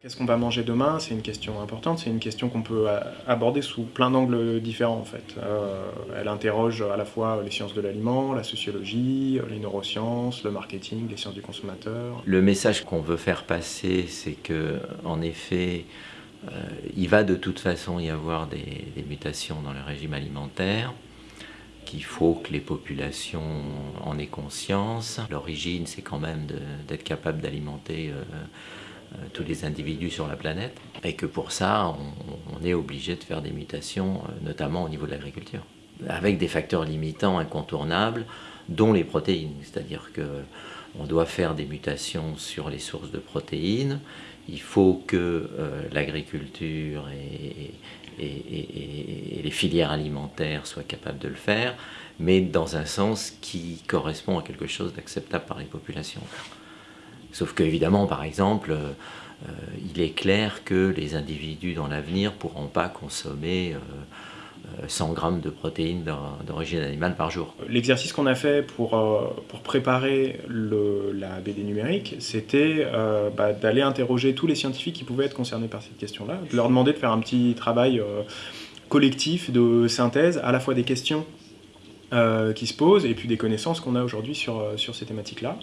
Qu'est-ce qu'on va manger demain? C'est une question importante, c'est une question qu'on peut aborder sous plein d'angles différents en fait. Euh, elle interroge à la fois les sciences de l'aliment, la sociologie, les neurosciences, le marketing, les sciences du consommateur. Le message qu'on veut faire passer, c'est que en effet, euh, il va de toute façon y avoir des, mutations dans le régime alimentaire qu'il faut que les populations en aient conscience. L'origine, c'est quand même d'être capable d'alimenter euh, euh, tous les individus sur la planète, et que pour ça, on, est obligé de faire des mutations, euh, notamment au niveau de l'agriculture, avec des facteurs limitants incontournables, dont les protéines, c'est-à-dire que on doit faire des mutations sur les sources de protéines, il faut que euh, l'agriculture et, les filières alimentaires soient capables de le faire, mais dans un sens qui correspond à quelque chose d'acceptable par les populations. Sauf qu'évidemment, par exemple, euh, euh, il est clair que les individus dans l'avenir pourront pas consommer 100 euh, grammes de protéines d'origine animale par jour. L'exercice qu'on a fait pour, pour préparer la BD numérique, c'était bah, d'aller interroger tous les scientifiques qui pouvaient être concernés par cette question-là, de leur demander de faire un petit travail collectif de synthèse, à la fois des questions euh, qui se posent, et puis des connaissances qu'on a aujourd'hui sur, euh, sur ces thématiques-là.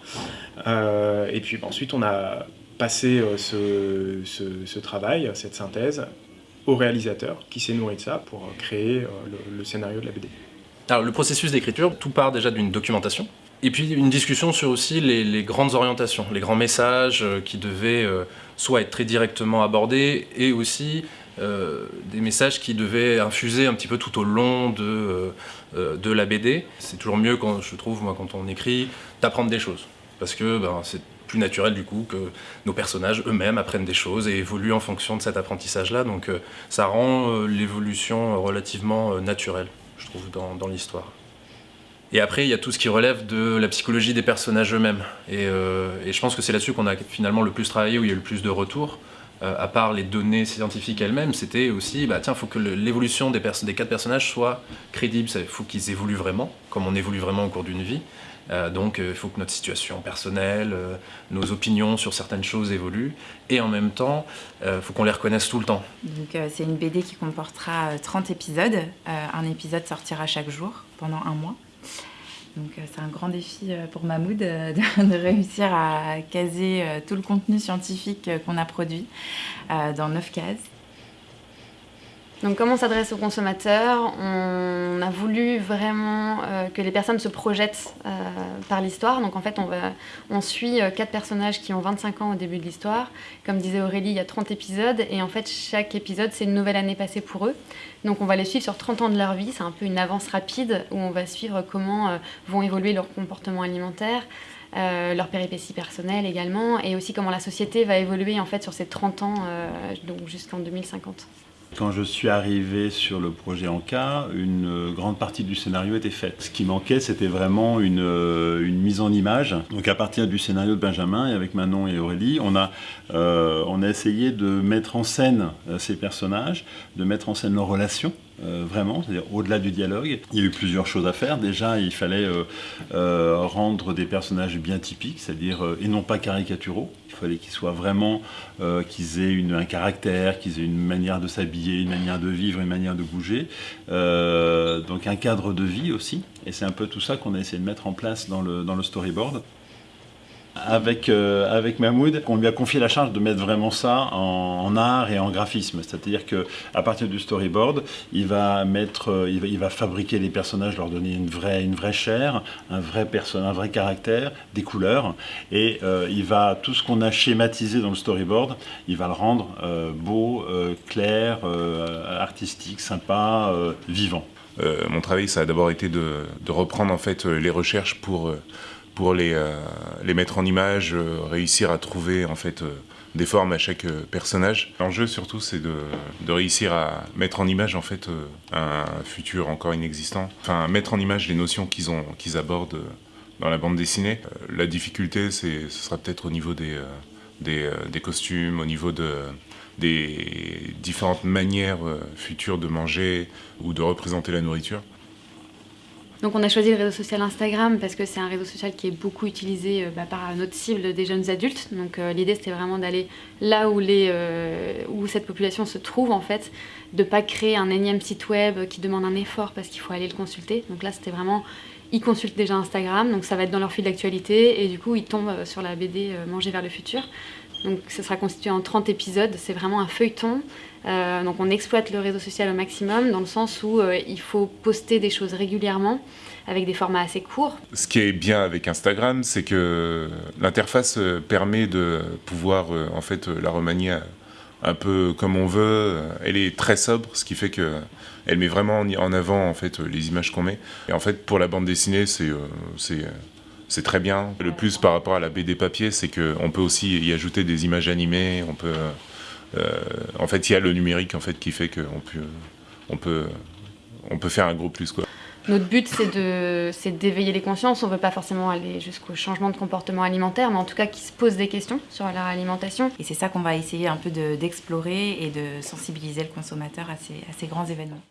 Euh, et puis ensuite, on a passé ce, ce, travail, cette synthèse, au réalisateur qui s'est nourri de ça pour créer le, scénario de la BD. Alors le processus d'écriture, tout part déjà d'une documentation, et puis une discussion sur aussi les, les, grandes orientations, les grands messages qui devaient soit être très directement abordés, et aussi des messages qui devaient infuser un petit peu tout au long de, euh, euh, de la BD. C'est toujours mieux, quand, je trouve, moi, quand on écrit, d'apprendre des choses. Parce que ben, c'est plus naturel du coup que nos personnages eux-mêmes apprennent des choses et évoluent en fonction de cet apprentissage-là. Donc ça rend l'évolution relativement naturelle, je trouve, dans, dans l'histoire. Et après, il y a tout ce qui relève de la psychologie des personnages eux-mêmes. Et, et, je pense que c'est là-dessus qu'on a finalement le plus travaillé, où il y a eu le plus de retours. Euh, à part les données scientifiques elles-mêmes, c'était aussi, bah tiens, il faut que l'évolution des, quatre personnages soit crédible, il faut qu'ils évoluent vraiment, comme on évolue vraiment au cours d'une vie. Euh, donc euh, il faut que notre situation personnelle, nos opinions sur certaines choses évoluent, et en même temps, il faut qu'on les reconnaisse tout le temps. Donc c'est une BD qui comportera 30 épisodes, un épisode sortira chaque jour pendant un mois. Donc euh, c'est un grand défi euh, pour Mahmoud euh, de, réussir à caser tout le contenu scientifique qu'on a produit dans neuf cases. Donc comment on s'adresse aux consommateurs? On a voulu vraiment euh, que les personnes se projettent euh, par l'histoire. Donc en fait, on, suit euh, quatre personnages qui ont 25 ans au début de l'histoire. Comme disait Aurélie, il y a 30 épisodes. Et en fait, chaque épisode, c'est une nouvelle année passée pour eux. Donc on va les suivre sur 30 ans de leur vie. C'est un peu une avance rapide où on va suivre comment vont évoluer leurs comportements alimentaires, leurs péripéties personnelles également, et aussi comment la société va évoluer en fait sur ces 30 ans, donc jusqu'en 2050. Quand je suis arrivé sur le projet Anka, une grande partie du scénario était faite. Ce qui manquait, c'était vraiment une, euh, une, mise en image. Donc à partir du scénario de Benjamin, et avec Manon et Aurélie, on a, euh, on a essayé de mettre en scène euh, ces personnages, de mettre en scène leurs relations, euh, vraiment, c'est-à-dire au-delà du dialogue. Il y a eu plusieurs choses à faire. Déjà, il fallait euh, euh, rendre des personnages bien typiques, c'est-à-dire, et non pas caricaturaux. Il fallait qu'ils soient vraiment, qu'ils aient un caractère, qu'ils aient une manière de s'habiller, une manière de vivre, une manière de bouger. donc un cadre de vie aussi. Et c'est un peu tout ça qu'on a essayé de mettre en place dans le, dans le storyboard avec, euh, avec Mahmoud, on lui a confié la charge de mettre vraiment ça en, art et en graphisme. C'est-à-dire qu'à partir du storyboard, il va, mettre, euh, il va, fabriquer les personnages, leur donner une vraie, chair, un vrai, un vrai caractère, des couleurs. Et euh, il va, tout ce qu'on a schématisé dans le storyboard, il va le rendre beau, clair, artistique, sympa, vivant. mon travail, ça a d'abord été de, de, reprendre en fait les recherches pour pour les, euh, les mettre en image, euh, réussir à trouver en fait euh, des formes à chaque personnage. L'enjeu surtout c'est de, réussir à mettre en image en fait un futur encore inexistant, enfin mettre en image les notions qu'ils qu'ils abordent dans la bande dessinée. La difficulté ce sera peut-être au niveau des, des, des, costumes, au niveau de des différentes manières futures de manger ou de représenter la nourriture. Donc on a choisi le réseau social Instagram parce que c'est un réseau social qui est beaucoup utilisé euh, bah, par notre cible des jeunes adultes. Donc euh, l'idée c'était vraiment d'aller là euh, où cette population se trouve en fait, de pas créer un énième site web qui demande un effort parce qu'il faut aller le consulter. Donc là c'était vraiment, ils consultent déjà Instagram, donc ça va être dans leur fil d'actualité et du coup ils tombent sur la BD Manger vers le futur. Donc ça sera constitué en 30 épisodes, c'est vraiment un feuilleton. Euh, donc on exploite le réseau social au maximum dans le sens où euh, il faut poster des choses régulièrement avec des formats assez courts. Ce qui est bien avec Instagram, c'est que l'interface euh, permet de pouvoir en fait la remanier un peu comme on veut. Elle est très sobre, ce qui fait que elle met vraiment en avant en fait les images qu'on met. Et en fait pour la bande dessinée, c'est c'est très bien. Le plus par rapport à la BD papier, c'est qu'on peut aussi y ajouter des images animées. On peut, euh, en fait, il y a le numérique en fait qui fait qu'on peut, on peut, on peut faire un gros plus quoi. Notre but, c'est d'éveiller les consciences. On ne veut pas forcément aller jusqu'au changement de comportement alimentaire, mais en tout cas qu'ils se posent des questions sur leur alimentation. Et c'est ça qu'on va essayer un peu d'explorer et de sensibiliser le consommateur à ces, à ces grands événements.